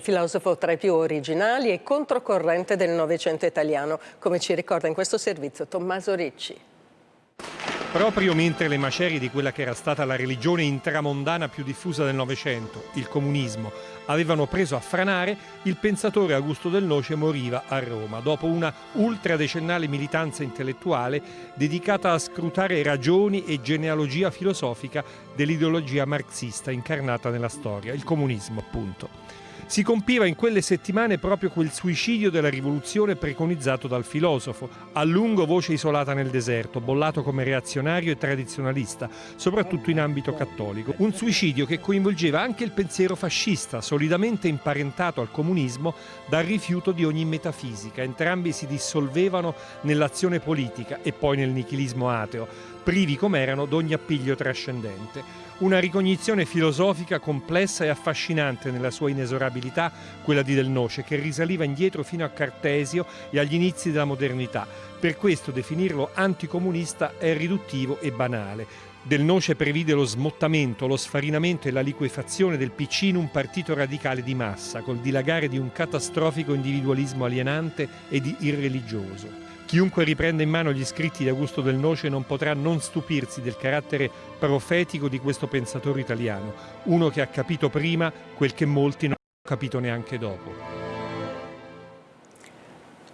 filosofo tra i più originali e controcorrente del Novecento italiano, come ci ricorda in questo servizio Tommaso Ricci. Proprio mentre le macerie di quella che era stata la religione intramondana più diffusa del Novecento, il comunismo, avevano preso a franare, il pensatore Augusto del Noce moriva a Roma dopo una ultradecennale militanza intellettuale dedicata a scrutare ragioni e genealogia filosofica dell'ideologia marxista incarnata nella storia, il comunismo appunto. Si compiva in quelle settimane proprio quel suicidio della rivoluzione preconizzato dal filosofo, a lungo voce isolata nel deserto, bollato come reazionario e tradizionalista, soprattutto in ambito cattolico. Un suicidio che coinvolgeva anche il pensiero fascista, solidamente imparentato al comunismo dal rifiuto di ogni metafisica. Entrambi si dissolvevano nell'azione politica e poi nel nichilismo ateo, privi come erano d'ogni appiglio trascendente. Una ricognizione filosofica complessa e affascinante nella sua inesorabilità, quella di Del Noce, che risaliva indietro fino a Cartesio e agli inizi della modernità. Per questo definirlo anticomunista è riduttivo e banale. Del Noce previde lo smottamento, lo sfarinamento e la liquefazione del PC in un partito radicale di massa, col dilagare di un catastrofico individualismo alienante e irreligioso. Chiunque riprenda in mano gli scritti di Augusto del Noce non potrà non stupirsi del carattere profetico di questo pensatore italiano, uno che ha capito prima quel che molti non capito neanche dopo.